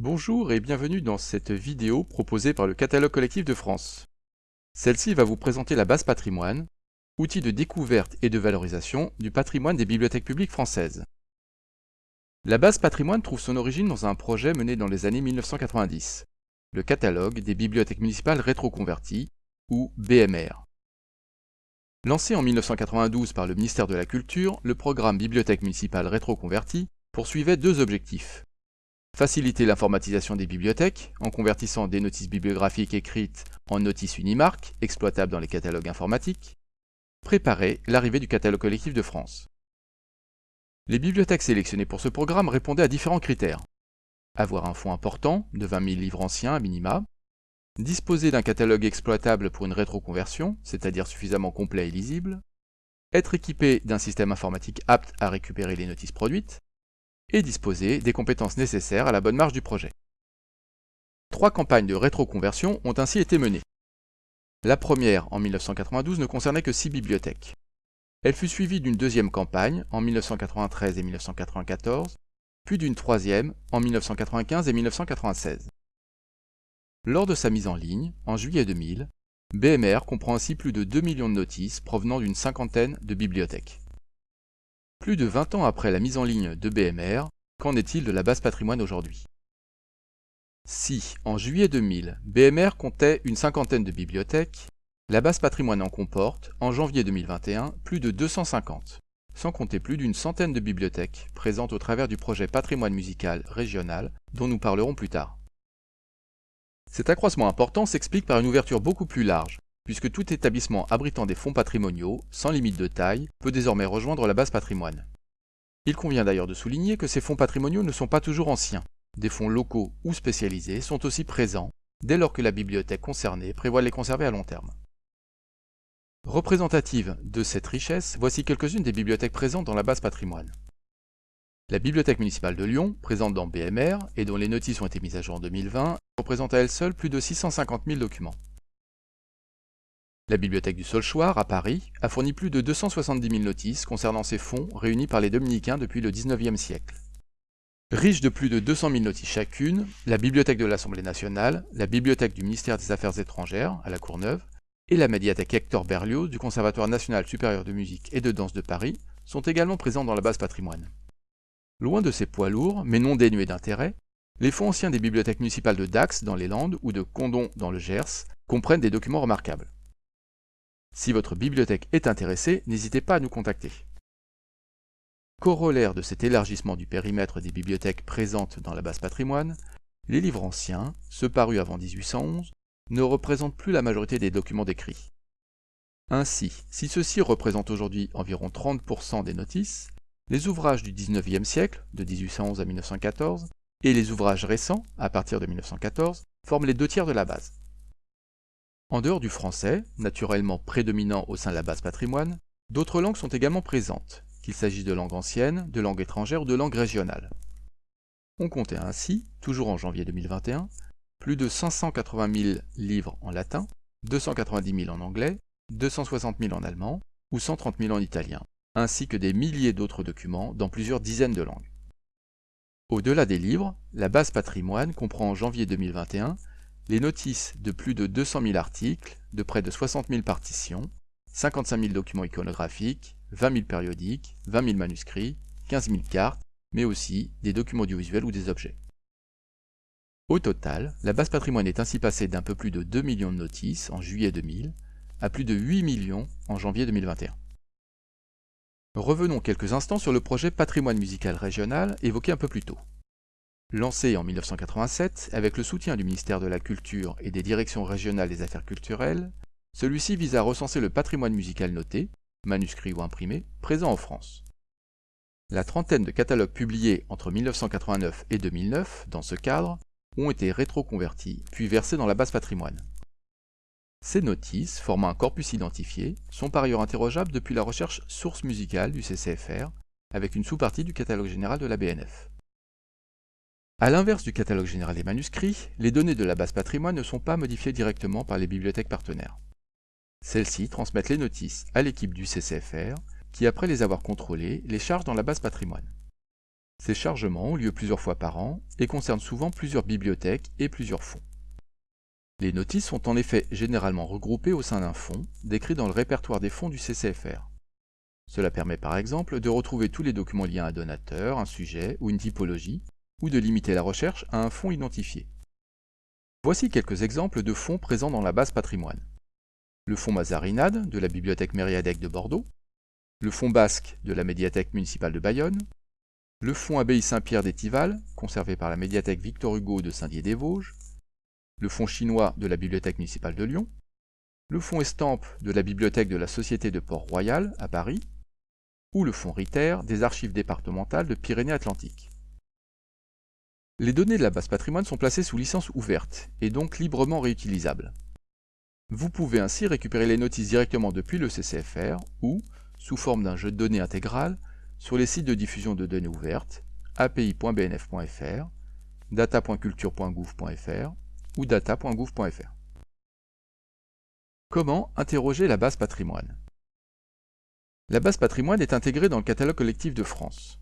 Bonjour et bienvenue dans cette vidéo proposée par le Catalogue collectif de France. Celle-ci va vous présenter la base patrimoine, outil de découverte et de valorisation du patrimoine des bibliothèques publiques françaises. La base patrimoine trouve son origine dans un projet mené dans les années 1990, le catalogue des bibliothèques municipales rétroconverties, ou BMR. Lancé en 1992 par le ministère de la Culture, le programme Bibliothèque municipale rétroconvertie poursuivait deux objectifs. Faciliter l'informatisation des bibliothèques en convertissant des notices bibliographiques écrites en notices Unimark, exploitables dans les catalogues informatiques. Préparer l'arrivée du catalogue collectif de France. Les bibliothèques sélectionnées pour ce programme répondaient à différents critères. Avoir un fonds important, de 20 000 livres anciens à minima, disposer d'un catalogue exploitable pour une rétroconversion, c'est-à-dire suffisamment complet et lisible, être équipé d'un système informatique apte à récupérer les notices produites, et disposer des compétences nécessaires à la bonne marche du projet. Trois campagnes de rétroconversion ont ainsi été menées. La première, en 1992, ne concernait que six bibliothèques. Elle fut suivie d'une deuxième campagne, en 1993 et 1994, puis d'une troisième, en 1995 et 1996. Lors de sa mise en ligne, en juillet 2000, BMR comprend ainsi plus de 2 millions de notices provenant d'une cinquantaine de bibliothèques. Plus de 20 ans après la mise en ligne de BMR, qu'en est-il de la base patrimoine aujourd'hui? Si, en juillet 2000, BMR comptait une cinquantaine de bibliothèques, la base patrimoine en comporte, en janvier 2021, plus de 250, sans compter plus d'une centaine de bibliothèques présentes au travers du projet patrimoine musical régional dont nous parlerons plus tard. Cet accroissement important s'explique par une ouverture beaucoup plus large, puisque tout établissement abritant des fonds patrimoniaux, sans limite de taille, peut désormais rejoindre la base patrimoine. Il convient d'ailleurs de souligner que ces fonds patrimoniaux ne sont pas toujours anciens. Des fonds locaux ou spécialisés sont aussi présents, dès lors que la bibliothèque concernée prévoit les conserver à long terme. Représentative de cette richesse, voici quelques-unes des bibliothèques présentes dans la base patrimoine. La Bibliothèque municipale de Lyon, présente dans BMR et dont les notices ont été mises à jour en 2020, représente à elle seule plus de 650 000 documents. La bibliothèque du Solchoir, à Paris, a fourni plus de 270 000 notices concernant ces fonds réunis par les dominicains depuis le XIXe siècle. Riche de plus de 200 000 notices chacune, la bibliothèque de l'Assemblée nationale, la bibliothèque du ministère des Affaires étrangères, à la Courneuve, et la médiathèque Hector Berlioz du Conservatoire national supérieur de musique et de danse de Paris sont également présents dans la base patrimoine. Loin de ces poids lourds, mais non dénués d'intérêt, les fonds anciens des bibliothèques municipales de Dax dans les Landes ou de Condon dans le Gers comprennent des documents remarquables. Si votre bibliothèque est intéressée, n'hésitez pas à nous contacter. Corollaire de cet élargissement du périmètre des bibliothèques présentes dans la base patrimoine, les livres anciens, ceux parus avant 1811, ne représentent plus la majorité des documents décrits. Ainsi, si ceux-ci représentent aujourd'hui environ 30% des notices, les ouvrages du 19e siècle, de 1811 à 1914, et les ouvrages récents, à partir de 1914, forment les deux tiers de la base. En dehors du français, naturellement prédominant au sein de la base patrimoine, d'autres langues sont également présentes, qu'il s'agisse de langues anciennes, de langues étrangères ou de langues régionales. On comptait ainsi, toujours en janvier 2021, plus de 580 000 livres en latin, 290 000 en anglais, 260 000 en allemand ou 130 000 en italien, ainsi que des milliers d'autres documents dans plusieurs dizaines de langues. Au-delà des livres, la base patrimoine comprend en janvier 2021 les notices de plus de 200 000 articles, de près de 60 000 partitions, 55 000 documents iconographiques, 20 000 périodiques, 20 000 manuscrits, 15 000 cartes, mais aussi des documents audiovisuels ou des objets. Au total, la base patrimoine est ainsi passée d'un peu plus de 2 millions de notices en juillet 2000 à plus de 8 millions en janvier 2021. Revenons quelques instants sur le projet patrimoine musical régional évoqué un peu plus tôt. Lancé en 1987 avec le soutien du ministère de la Culture et des directions régionales des affaires culturelles, celui-ci vise à recenser le patrimoine musical noté, manuscrit ou imprimé, présent en France. La trentaine de catalogues publiés entre 1989 et 2009, dans ce cadre, ont été rétroconvertis puis versés dans la base patrimoine. Ces notices, formant un corpus identifié, sont par ailleurs interrogeables depuis la recherche source musicale du CCFR, avec une sous-partie du catalogue général de la BNF. A l'inverse du catalogue général des manuscrits, les données de la base patrimoine ne sont pas modifiées directement par les bibliothèques partenaires. Celles-ci transmettent les notices à l'équipe du CCFR, qui après les avoir contrôlées, les charge dans la base patrimoine. Ces chargements ont lieu plusieurs fois par an et concernent souvent plusieurs bibliothèques et plusieurs fonds. Les notices sont en effet généralement regroupées au sein d'un fonds, décrit dans le répertoire des fonds du CCFR. Cela permet par exemple de retrouver tous les documents liés à un donateur, un sujet ou une typologie, ou de limiter la recherche à un fonds identifié. Voici quelques exemples de fonds présents dans la base patrimoine. Le fonds Mazarinade de la bibliothèque Mériadec de Bordeaux, le fonds basque de la médiathèque municipale de Bayonne, le fonds Abbaye Saint-Pierre d'Étival, conservé par la médiathèque Victor Hugo de Saint-Dié-des-Vosges, le fonds chinois de la bibliothèque municipale de Lyon, le fonds Estampe de la bibliothèque de la Société de Port-Royal à Paris, ou le fonds Ritter des archives départementales de Pyrénées-Atlantiques. Les données de la base patrimoine sont placées sous licence ouverte et donc librement réutilisables. Vous pouvez ainsi récupérer les notices directement depuis le CCFR ou, sous forme d'un jeu de données intégral, sur les sites de diffusion de données ouvertes, api.bnf.fr, data.culture.gouv.fr ou data.gouv.fr. Comment interroger la base patrimoine? La base patrimoine est intégrée dans le catalogue collectif de France.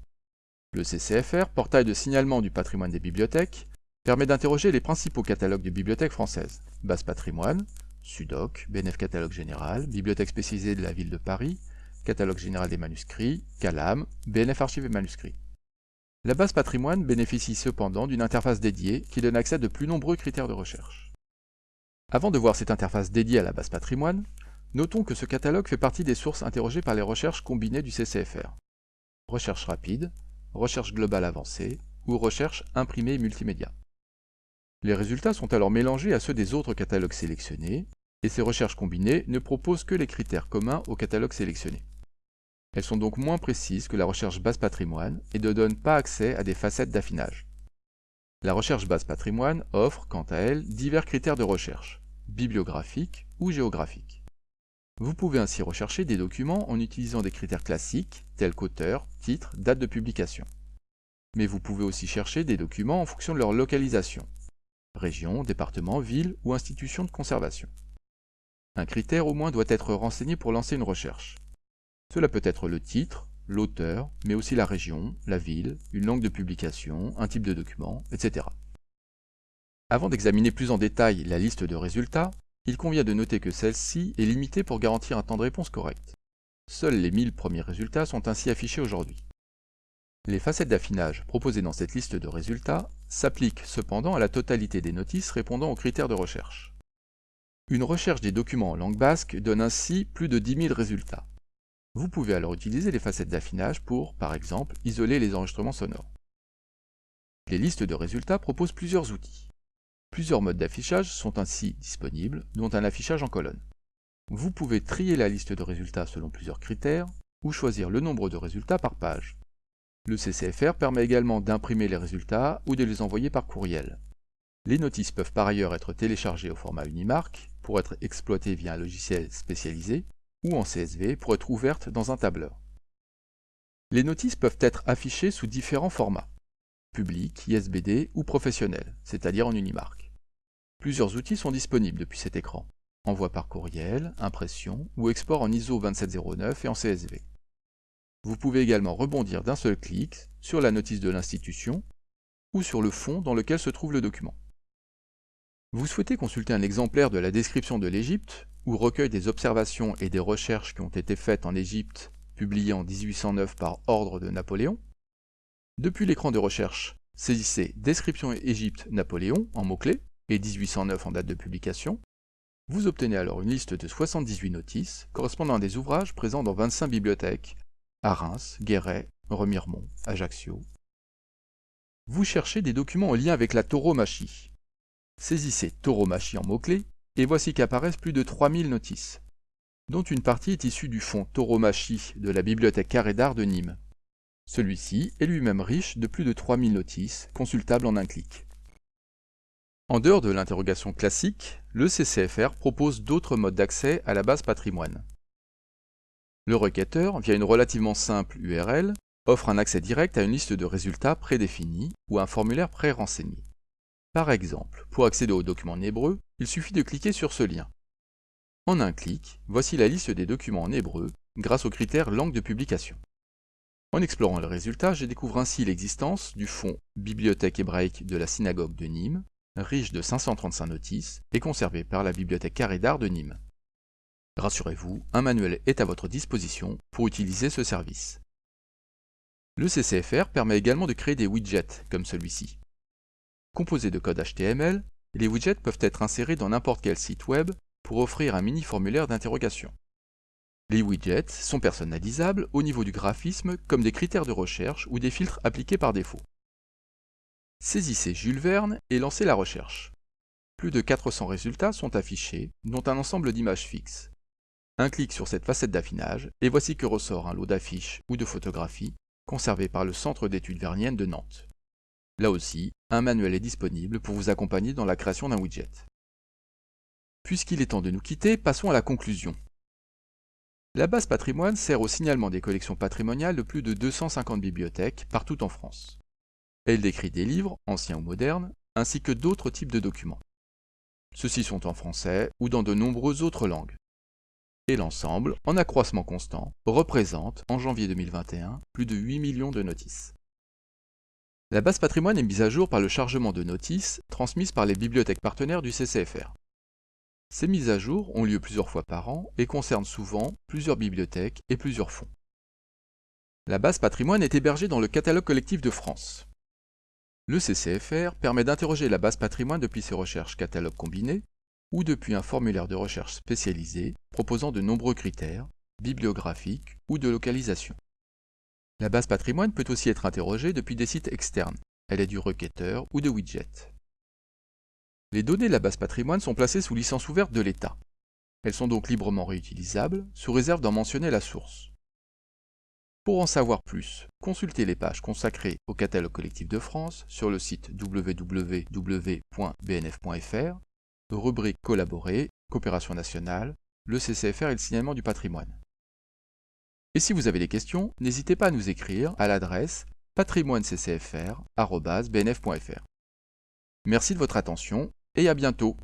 Le CCFR, portail de signalement du patrimoine des bibliothèques, permet d'interroger les principaux catalogues de bibliothèques françaises. Base patrimoine, SUDOC, BNF Catalogue Général, Bibliothèque spécialisée de la ville de Paris, Catalogue général des manuscrits, CALAM, BNF Archives et manuscrits. La base patrimoine bénéficie cependant d'une interface dédiée qui donne accès à de plus nombreux critères de recherche. Avant de voir cette interface dédiée à la base patrimoine, notons que ce catalogue fait partie des sources interrogées par les recherches combinées du CCFR. Recherche rapide, recherche globale avancée ou recherche imprimée multimédia. Les résultats sont alors mélangés à ceux des autres catalogues sélectionnés, et ces recherches combinées ne proposent que les critères communs au catalogue sélectionné. Elles sont donc moins précises que la recherche base patrimoine et ne donnent pas accès à des facettes d'affinage. La recherche base patrimoine offre, quant à elle, divers critères de recherche, bibliographiques ou géographiques. Vous pouvez ainsi rechercher des documents en utilisant des critères classiques tels qu'auteur, titre, date de publication. Mais vous pouvez aussi chercher des documents en fonction de leur localisation, région, département, ville ou institution de conservation. Un critère au moins doit être renseigné pour lancer une recherche. Cela peut être le titre, l'auteur, mais aussi la région, la ville, une langue de publication, un type de document, etc. Avant d'examiner plus en détail la liste de résultats, il convient de noter que celle-ci est limitée pour garantir un temps de réponse correct. Seuls les 1000 premiers résultats sont ainsi affichés aujourd'hui. Les facettes d'affinage proposées dans cette liste de résultats s'appliquent cependant à la totalité des notices répondant aux critères de recherche. Une recherche des documents en langue basque donne ainsi plus de 10 000 résultats. Vous pouvez alors utiliser les facettes d'affinage pour, par exemple, isoler les enregistrements sonores. Les listes de résultats proposent plusieurs outils. Plusieurs modes d'affichage sont ainsi disponibles, dont un affichage en colonne. Vous pouvez trier la liste de résultats selon plusieurs critères, ou choisir le nombre de résultats par page. Le CCFR permet également d'imprimer les résultats ou de les envoyer par courriel. Les notices peuvent par ailleurs être téléchargées au format Unimark pour être exploitées via un logiciel spécialisé ou en CSV pour être ouverte dans un tableur. Les notices peuvent être affichées sous différents formats, public, ISBD ou professionnel, c'est-à-dire en Unimark. Plusieurs outils sont disponibles depuis cet écran, envoi par courriel, impression ou export en ISO 2709 et en CSV. Vous pouvez également rebondir d'un seul clic sur la notice de l'institution ou sur le fond dans lequel se trouve le document. Vous souhaitez consulter un exemplaire de la description de l'Égypte ou recueil des observations et des recherches qui ont été faites en Égypte, publié en 1809 par ordre de Napoléon? Depuis l'écran de recherche, saisissez Description Égypte Napoléon en mots-clés et 1809 en date de publication. Vous obtenez alors une liste de 78 notices correspondant à des ouvrages présents dans 25 bibliothèques à Reims, Guéret, Remiremont, Ajaccio. Vous cherchez des documents en lien avec la tauromachie. Saisissez tauromachie en mots-clés et voici qu'apparaissent plus de 3000 notices, dont une partie est issue du fonds Tauromachie de la bibliothèque Carré d'Art de Nîmes. Celui-ci est lui-même riche de plus de 3000 notices, consultables en un clic. En dehors de l'interrogation classique, le CCFR propose d'autres modes d'accès à la base patrimoine. Le requêteur, via une relativement simple URL, offre un accès direct à une liste de résultats prédéfinis ou un formulaire pré-renseigné. Par exemple, pour accéder aux documents en hébreu, il suffit de cliquer sur ce lien. En un clic, voici la liste des documents en hébreu grâce au critère langue de publication. En explorant le résultat, je découvre ainsi l'existence du fonds Bibliothèque hébraïque de la synagogue de Nîmes, riche de 535 notices et conservé par la Bibliothèque Carré d'Art de Nîmes. Rassurez-vous, un manuel est à votre disposition pour utiliser ce service. Le CCFR permet également de créer des widgets comme celui-ci. Composés de code HTML, les widgets peuvent être insérés dans n'importe quel site web pour offrir un mini-formulaire d'interrogation. Les widgets sont personnalisables au niveau du graphisme comme des critères de recherche ou des filtres appliqués par défaut. Saisissez Jules Verne et lancez la recherche. Plus de 400 résultats sont affichés, dont un ensemble d'images fixes. Un clic sur cette facette d'affinage, et voici que ressort un lot d'affiches ou de photographies conservées par le Centre d'études verniennes de Nantes. Là aussi, un manuel est disponible pour vous accompagner dans la création d'un widget. Puisqu'il est temps de nous quitter, passons à la conclusion. La base patrimoine sert au signalement des collections patrimoniales de plus de 250 bibliothèques partout en France. Elle décrit des livres, anciens ou modernes, ainsi que d'autres types de documents. Ceux-ci sont en français ou dans de nombreuses autres langues et l'ensemble, en accroissement constant, représente, en janvier 2021, plus de 8 millions de notices. La base patrimoine est mise à jour par le chargement de notices transmises par les bibliothèques partenaires du CCFR. Ces mises à jour ont lieu plusieurs fois par an et concernent souvent plusieurs bibliothèques et plusieurs fonds. La base patrimoine est hébergée dans le catalogue collectif de France. Le CCFR permet d'interroger la base patrimoine depuis ses recherches catalogue combiné ou depuis un formulaire de recherche spécialisé proposant de nombreux critères, bibliographiques ou de localisation. La base patrimoine peut aussi être interrogée depuis des sites externes, elle est du requêteur ou de widget. Les données de la base patrimoine sont placées sous licence ouverte de l'État. Elles sont donc librement réutilisables, sous réserve d'en mentionner la source. Pour en savoir plus, consultez les pages consacrées au catalogue collectif de France sur le site www.bnf.fr rubrique collaborée, coopération nationale, le CCFR et le signalement du patrimoine. Et si vous avez des questions, n'hésitez pas à nous écrire à l'adresse patrimoineccfr.bnf.fr. Merci de votre attention et à bientôt